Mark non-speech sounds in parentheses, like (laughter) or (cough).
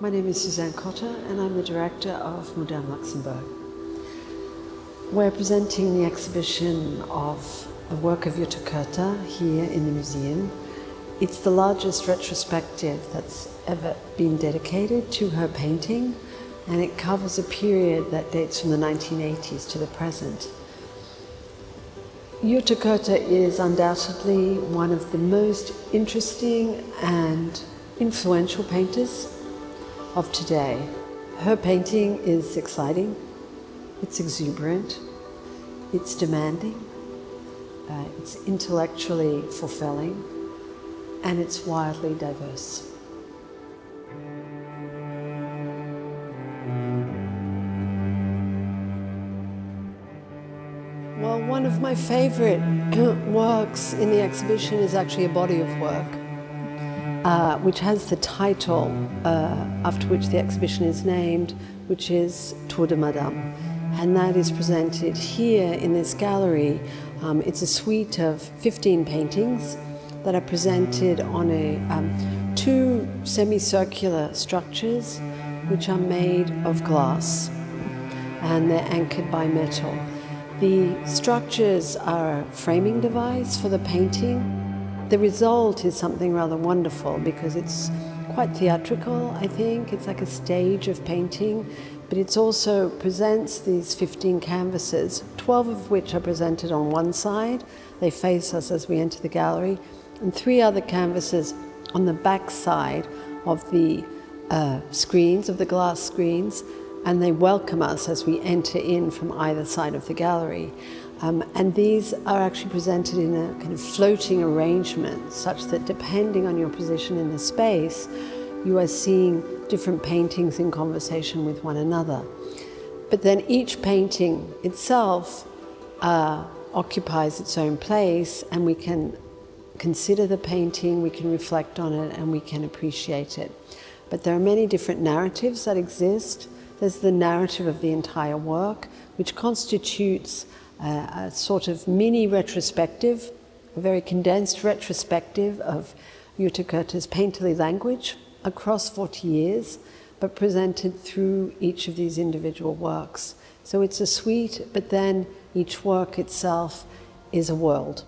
My name is Suzanne Cotter and I'm the director of Mudam Luxembourg. We're presenting the exhibition of the work of Jutta Koether here in the museum. It's the largest retrospective that's ever been dedicated to her painting and it covers a period that dates from the 1980s to the present. Jutta Koether is undoubtedly one of the most interesting and influential painters of today. Her painting is exciting, it's exuberant, it's demanding, uh, it's intellectually fulfilling, and it's wildly diverse. Well, one of my favorite (clears throat) works in the exhibition is actually a body of work uh, which has the title uh, after which the exhibition is named, which is Tour de Madame. And that is presented here in this gallery. Um, it's a suite of 15 paintings that are presented on a, um, two semicircular structures which are made of glass and they're anchored by metal. The structures are a framing device for the painting the result is something rather wonderful because it's quite theatrical, I think. It's like a stage of painting, but it also presents these 15 canvases, 12 of which are presented on one side. They face us as we enter the gallery, and three other canvases on the back side of the uh, screens, of the glass screens, and they welcome us as we enter in from either side of the gallery. Um, and these are actually presented in a kind of floating arrangement such that depending on your position in the space, you are seeing different paintings in conversation with one another. But then each painting itself uh, occupies its own place and we can consider the painting, we can reflect on it and we can appreciate it. But there are many different narratives that exist. There's the narrative of the entire work, which constitutes uh, a sort of mini retrospective, a very condensed retrospective of Jutta Koether's painterly language across 40 years, but presented through each of these individual works. So it's a suite, but then each work itself is a world.